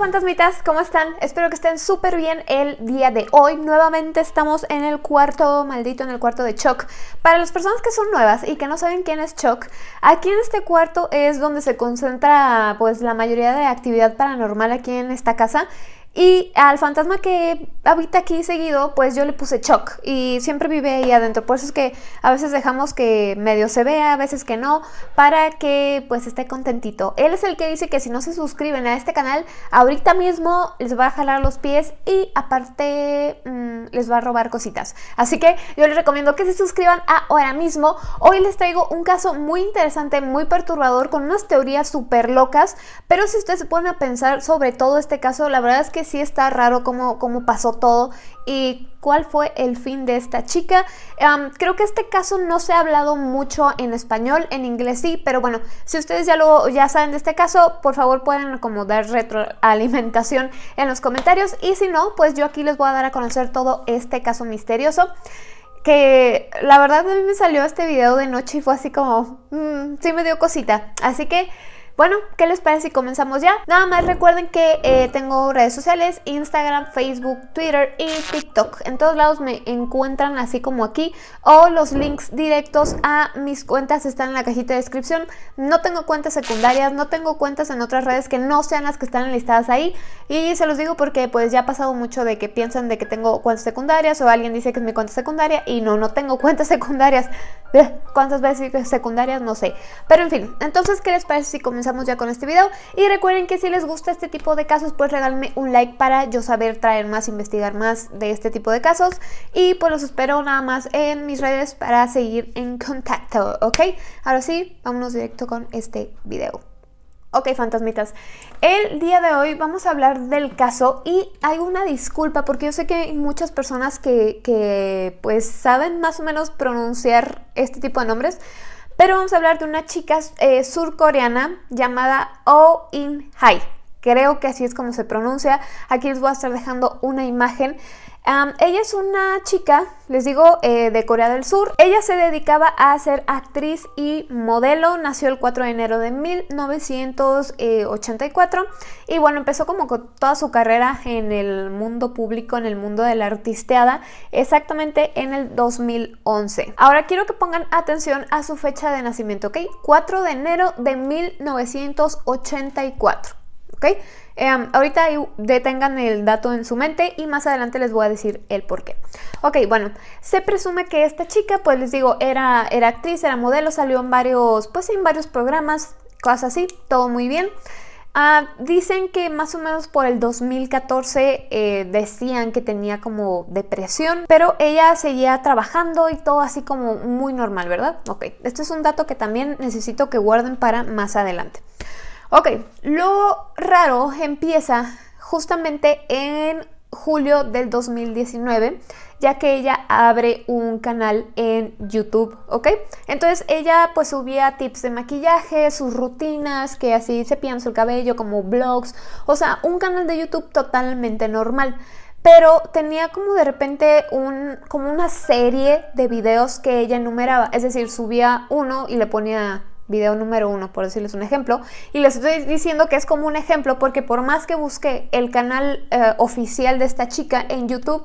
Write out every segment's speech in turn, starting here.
fantasmitas, ¿cómo están? Espero que estén súper bien el día de hoy. Nuevamente estamos en el cuarto maldito, en el cuarto de Chuck. Para las personas que son nuevas y que no saben quién es Chuck, aquí en este cuarto es donde se concentra pues la mayoría de actividad paranormal aquí en esta casa. Y al fantasma que habita aquí seguido, pues yo le puse Chuck y siempre vive ahí adentro. Por eso es que a veces dejamos que medio se vea, a veces que no, para que pues esté contentito. Él es el que dice que si no se suscriben a este canal, ahorita mismo les va a jalar los pies y aparte mmm, les va a robar cositas. Así que yo les recomiendo que se suscriban ahora mismo. Hoy les traigo un caso muy interesante, muy perturbador, con unas teorías súper locas. Pero si ustedes se ponen a pensar sobre todo este caso, la verdad es que sí está raro cómo, cómo pasó todo y cuál fue el fin de esta chica. Creo que este caso no se ha hablado mucho en español, en inglés sí, pero bueno, si ustedes ya, lo, ya saben de este caso, por favor pueden como dar retroalimentación en los comentarios y si no, pues yo aquí les voy a dar a conocer todo este caso misterioso que la verdad a mí me salió este video de noche y fue así como, mmm, sí me dio cosita, así que bueno, ¿qué les parece si comenzamos ya? Nada más recuerden que eh, tengo redes sociales, Instagram, Facebook, Twitter y TikTok. En todos lados me encuentran así como aquí o los links directos a mis cuentas están en la cajita de descripción. No tengo cuentas secundarias, no tengo cuentas en otras redes que no sean las que están listadas ahí y se los digo porque pues ya ha pasado mucho de que piensan de que tengo cuentas secundarias o alguien dice que es mi cuenta secundaria y no, no tengo cuentas secundarias. ¿Cuántas veces secundarias? No sé. Pero en fin, entonces ¿qué les parece si comenzamos ya con este video y recuerden que si les gusta este tipo de casos pues regálenme un like para yo saber traer más, investigar más de este tipo de casos y pues los espero nada más en mis redes para seguir en contacto, ¿ok? Ahora sí, vámonos directo con este video. Ok, fantasmitas, el día de hoy vamos a hablar del caso y hay una disculpa porque yo sé que hay muchas personas que, que pues saben más o menos pronunciar este tipo de nombres pero vamos a hablar de una chica eh, surcoreana llamada Oh In Hai. Creo que así es como se pronuncia. Aquí les voy a estar dejando una imagen. Ella es una chica, les digo, eh, de Corea del Sur. Ella se dedicaba a ser actriz y modelo. Nació el 4 de enero de 1984. Y bueno, empezó como con toda su carrera en el mundo público, en el mundo de la artisteada, exactamente en el 2011. Ahora quiero que pongan atención a su fecha de nacimiento, ¿ok? 4 de enero de 1984. ¿ok? Em, ahorita detengan el dato en su mente y más adelante les voy a decir el por qué. Ok, bueno, se presume que esta chica, pues les digo, era, era actriz, era modelo, salió en varios, pues en varios programas, cosas así, todo muy bien. Ah, dicen que más o menos por el 2014 eh, decían que tenía como depresión, pero ella seguía trabajando y todo así como muy normal, ¿verdad? Ok, esto es un dato que también necesito que guarden para más adelante. Ok, lo raro empieza justamente en julio del 2019, ya que ella abre un canal en YouTube, ¿ok? Entonces ella pues subía tips de maquillaje, sus rutinas, que así se piensa el cabello, como vlogs, o sea, un canal de YouTube totalmente normal. Pero tenía como de repente un, como una serie de videos que ella enumeraba, es decir, subía uno y le ponía video número uno, por decirles un ejemplo. Y les estoy diciendo que es como un ejemplo porque por más que busqué el canal eh, oficial de esta chica en YouTube,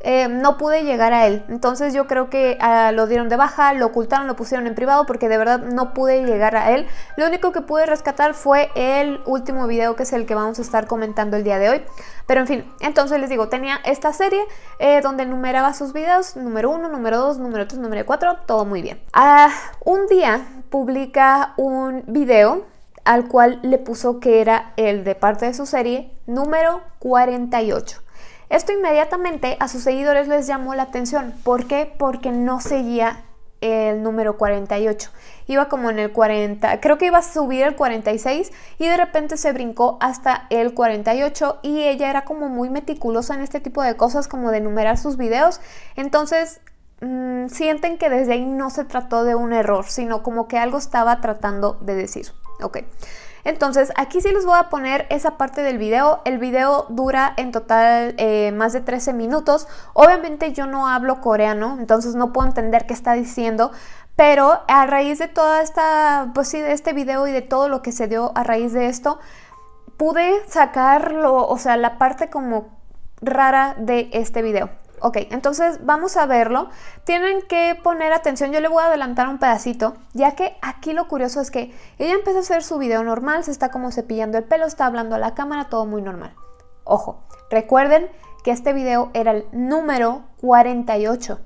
eh, no pude llegar a él. Entonces yo creo que ah, lo dieron de baja, lo ocultaron, lo pusieron en privado porque de verdad no pude llegar a él. Lo único que pude rescatar fue el último video que es el que vamos a estar comentando el día de hoy. Pero en fin, entonces les digo, tenía esta serie eh, donde numeraba sus videos, número 1, número 2, número 3, número 4, todo muy bien. Ah, un día publica un video al cual le puso que era el de parte de su serie número 48. Esto inmediatamente a sus seguidores les llamó la atención. ¿Por qué? Porque no seguía el número 48. Iba como en el 40, creo que iba a subir el 46 y de repente se brincó hasta el 48 y ella era como muy meticulosa en este tipo de cosas como de numerar sus videos. Entonces mmm, sienten que desde ahí no se trató de un error, sino como que algo estaba tratando de decir. Ok. Entonces aquí sí les voy a poner esa parte del video. El video dura en total eh, más de 13 minutos. Obviamente yo no hablo coreano, entonces no puedo entender qué está diciendo. Pero a raíz de toda esta, pues sí, de este video y de todo lo que se dio a raíz de esto, pude sacarlo, o sea, la parte como rara de este video. Ok, entonces vamos a verlo. Tienen que poner atención, yo le voy a adelantar un pedacito, ya que aquí lo curioso es que ella empieza a hacer su video normal, se está como cepillando el pelo, está hablando a la cámara, todo muy normal. Ojo, recuerden que este video era el número 48,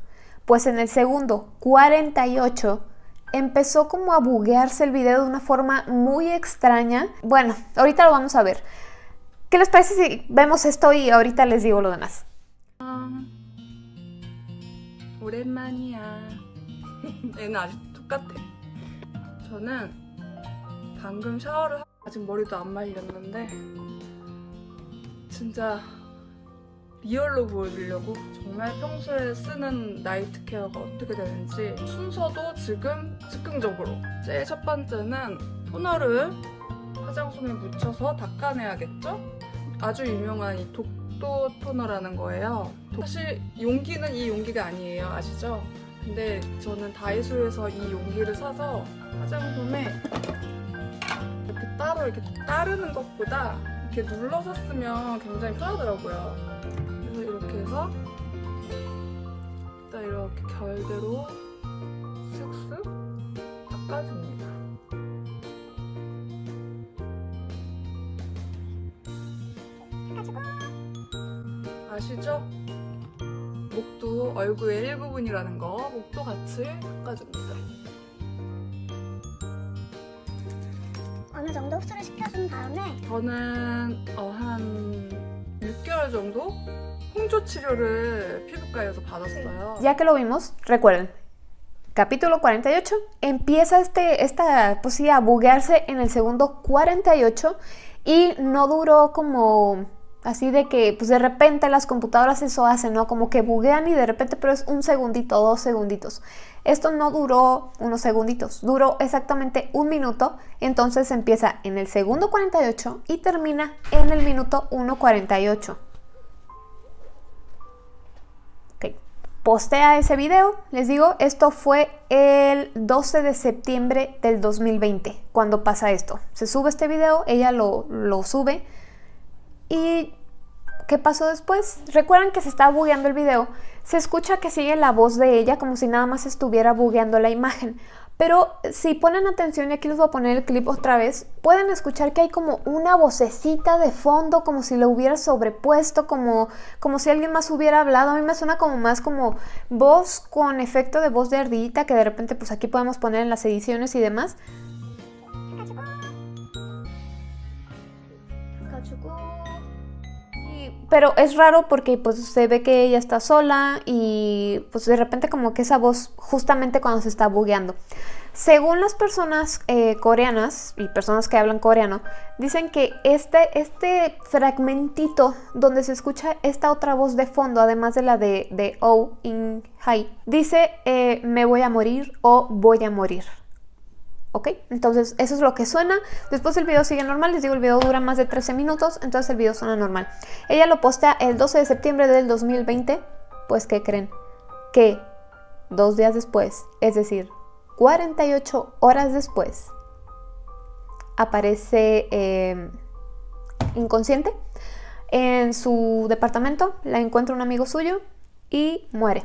pues en el segundo 48 empezó como a buguearse el video de una forma muy extraña. Bueno, ahorita lo vamos a ver. ¿Qué les parece si vemos esto y ahorita les digo lo demás? 오랜만이야. 얘는 아직 똑같아. 저는 방금 샤워를 하고 아직 머리도 안 말렸는데 진짜 리얼로 보여주려고 정말 평소에 쓰는 나이트 케어가 어떻게 되는지 순서도 지금 즉흥적으로 제일 첫 번째는 토너를 화장솜에 묻혀서 닦아내야겠죠? 아주 유명한 이 독 도 토너라는 거예요 사실 용기는 이 용기가 아니에요 아시죠? 근데 저는 다이소에서 이 용기를 사서 화장솜에 이렇게 따로 이렇게 따르는 것보다 이렇게 눌러서 쓰면 굉장히 편하더라고요. 그래서 이렇게 해서 딱 이렇게 결대로 슥슥 닦아줍니다. 아시죠? 목도 얼굴의 일부분이라는 거 목도 같이 닦아줍니다. 어느 정도 흡수를 시켜준 다음에 저는 어, 한 6개월 정도 홍조 치료를 피부과에서 받았어요. Ya que lo vimos, recuerden, capítulo 48, empieza este, esta pues sí, a buguearse en el segundo 48 y no duró como así de que pues de repente las computadoras eso hacen, ¿no? Como que buguean y de repente, pero es un segundito, dos segunditos. Esto no duró unos segunditos, duró exactamente un minuto, entonces empieza en el segundo 48 y termina en el minuto 1.48. Ok, postea ese video, les digo, esto fue el 12 de septiembre del 2020, cuando pasa esto. Se sube este video, ella lo, lo sube y ¿qué pasó después? Recuerdan que se está bugueando el video. Se escucha que sigue la voz de ella como si nada más estuviera bugueando la imagen. Pero si ponen atención, y aquí les voy a poner el clip otra vez, pueden escuchar que hay como una vocecita de fondo, como si lo hubiera sobrepuesto, como, como si alguien más hubiera hablado. A mí me suena como más como voz con efecto de voz de ardillita, que de repente pues aquí podemos poner en las ediciones y demás. Pero es raro porque pues se ve que ella está sola y pues de repente como que esa voz justamente cuando se está bugueando. Según las personas eh, coreanas y personas que hablan coreano, dicen que este, este fragmentito donde se escucha esta otra voz de fondo, además de la de, Oh In Hai, dice eh, me voy a morir o voy a morir. ¿Ok? Entonces eso es lo que suena. Después el video sigue normal. Les digo, el video dura más de 13 minutos, entonces el video suena normal. Ella lo postea el 12 de septiembre del 2020. Pues, ¿qué creen? Que dos días después, es decir, 48 horas después, aparece eh, inconsciente en su departamento. La encuentra un amigo suyo y muere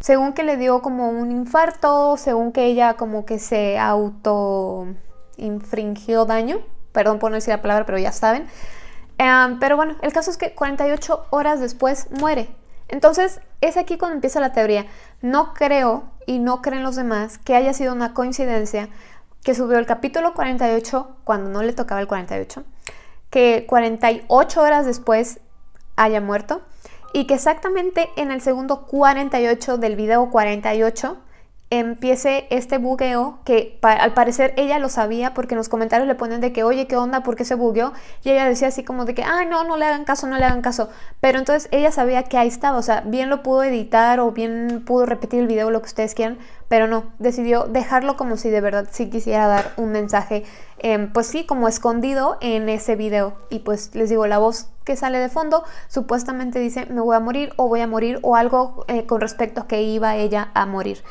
según que le dio como un infarto, según que ella como que se auto infringió daño, perdón por no decir la palabra, pero ya saben. Um, pero bueno, el caso es que 48 horas después muere. Entonces, es aquí cuando empieza la teoría. No creo, y no creen los demás, que haya sido una coincidencia que subió el capítulo 48 cuando no le tocaba el 48, que 48 horas después haya muerto y que exactamente en el segundo 48 del video 48 empiece este bugueo que al parecer ella lo sabía porque en los comentarios le ponen de que oye qué onda por qué se bugueó y ella decía así como de que ah no no le hagan caso no le hagan caso pero entonces ella sabía que ahí estaba o sea bien lo pudo editar o bien pudo repetir el video lo que ustedes quieran pero no decidió dejarlo como si de verdad sí quisiera dar un mensaje em, pues sí como escondido en ese video. Y pues les digo la voz que sale de fondo supuestamente dice me voy a morir o voy a morir o algo eh, con respecto a que iba ella a morir.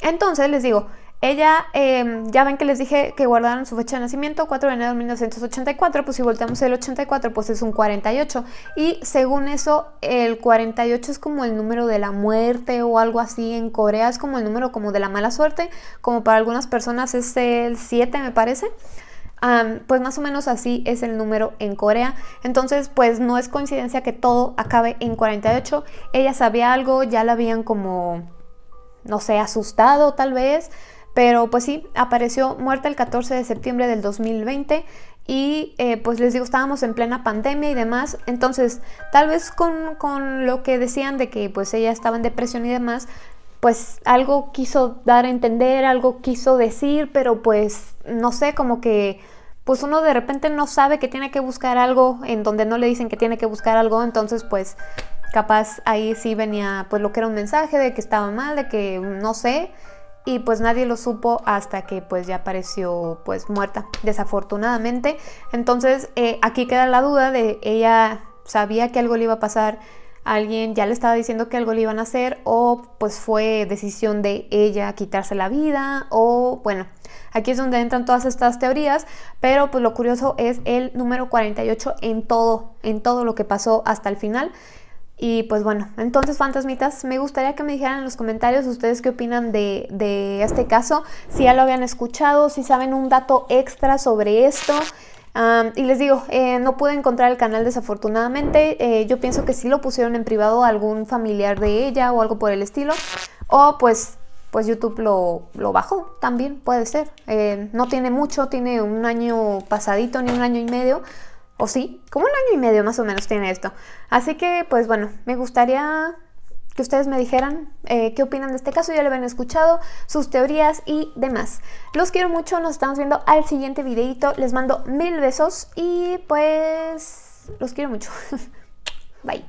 Entonces les digo, Ella, em, ya ven que les dije que guardaron su fecha de nacimiento, 4 de enero de 1984, pues si volteamos el 84, pues es un 48. Y según eso, el 48 es como el número de la muerte o algo así. En Corea es como el número como de la mala suerte, como para algunas personas es el 7 me parece. pues más o menos así es el número en Corea. Entonces, pues no es coincidencia que todo acabe en 48. Ella sabía algo, ya la habían como, no sé, asustado tal vez. Pero pues sí, apareció muerta el 14 de septiembre del 2020 y eh, pues les digo, estábamos en plena pandemia y demás. Entonces, tal vez con, con, lo que decían de que pues ella estaba en depresión y demás, pues algo quiso dar a entender, algo quiso decir, pero pues no sé, como que pues uno de repente no sabe que tiene que buscar algo en donde no le dicen que tiene que buscar algo, entonces pues capaz ahí sí venía pues lo que era un mensaje de que estaba mal, de que no sé y pues nadie lo supo hasta que pues ya apareció pues muerta desafortunadamente. Entonces eh, aquí queda la duda de ella sabía que algo le iba a pasar alguien ya le estaba diciendo que algo le iban a hacer o pues fue decisión de ella quitarse la vida o bueno aquí es donde entran todas estas teorías pero pues lo curioso es el número 48 en todo en todo lo que pasó hasta el final y pues bueno, entonces fantasmitas, me gustaría que me dijeran en los comentarios ustedes qué opinan de, este caso, si ya lo habían escuchado, si saben un dato extra sobre esto. y les digo, eh, no pude encontrar el canal desafortunadamente, eh, yo pienso que sí lo pusieron en privado algún familiar de ella o algo por el estilo, o pues pues YouTube lo, lo bajó también, puede ser. Eh, no tiene mucho, tiene un año pasadito, ni un año y medio, o sí, como un año y medio más o menos tiene esto. Así que, pues bueno, me gustaría que ustedes me dijeran eh, qué opinan de este caso, ya lo habían escuchado, sus teorías y demás. Los quiero mucho, nos estamos viendo al siguiente videito, les mando mil besos y pues los quiero mucho. Bye.